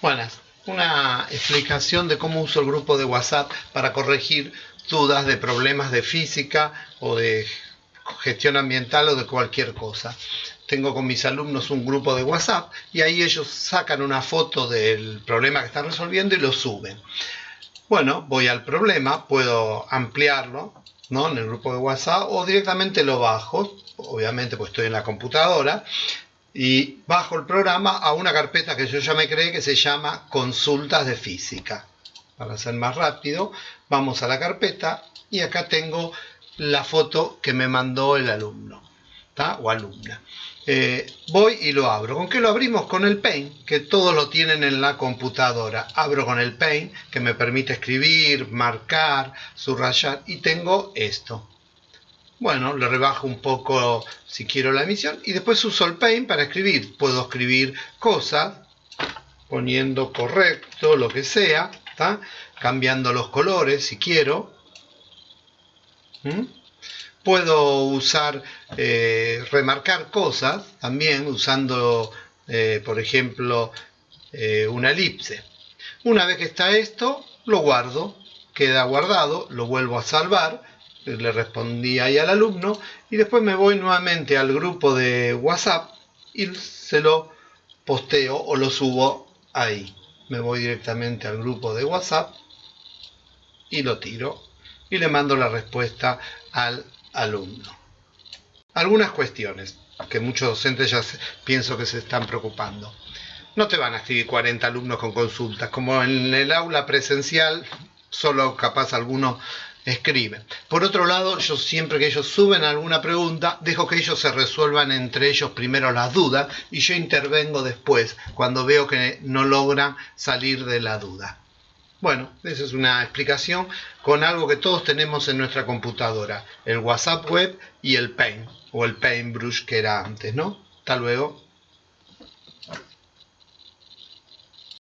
Buenas. Una explicación de cómo uso el grupo de WhatsApp para corregir dudas de problemas de física o de gestión ambiental o de cualquier cosa. Tengo con mis alumnos un grupo de WhatsApp y ahí ellos sacan una foto del problema que están resolviendo y lo suben. Bueno, voy al problema, puedo ampliarlo ¿no? en el grupo de WhatsApp o directamente lo bajo, obviamente pues estoy en la computadora y bajo el programa a una carpeta que yo ya me creé que se llama consultas de física. Para ser más rápido, vamos a la carpeta y acá tengo la foto que me mandó el alumno o alumna. Eh, voy y lo abro. ¿Con qué lo abrimos? Con el Paint, que todos lo tienen en la computadora. Abro con el Paint, que me permite escribir, marcar, subrayar, y tengo esto. Bueno, le rebajo un poco si quiero la emisión y después uso el Paint para escribir. Puedo escribir cosas poniendo correcto, lo que sea, cambiando los colores si quiero. ¿Mm? Puedo usar, eh, remarcar cosas también usando, eh, por ejemplo, eh, una elipse. Una vez que está esto, lo guardo, queda guardado, lo vuelvo a salvar le respondí ahí al alumno y después me voy nuevamente al grupo de WhatsApp y se lo posteo o lo subo ahí. Me voy directamente al grupo de WhatsApp y lo tiro y le mando la respuesta al alumno. Algunas cuestiones que muchos docentes ya pienso que se están preocupando. No te van a escribir 40 alumnos con consultas, como en el aula presencial, solo capaz algunos escriben. Por otro lado, yo siempre que ellos suben alguna pregunta, dejo que ellos se resuelvan entre ellos primero las dudas y yo intervengo después cuando veo que no logran salir de la duda. Bueno, esa es una explicación con algo que todos tenemos en nuestra computadora, el WhatsApp web y el Paint, o el Paintbrush que era antes, ¿no? Hasta luego.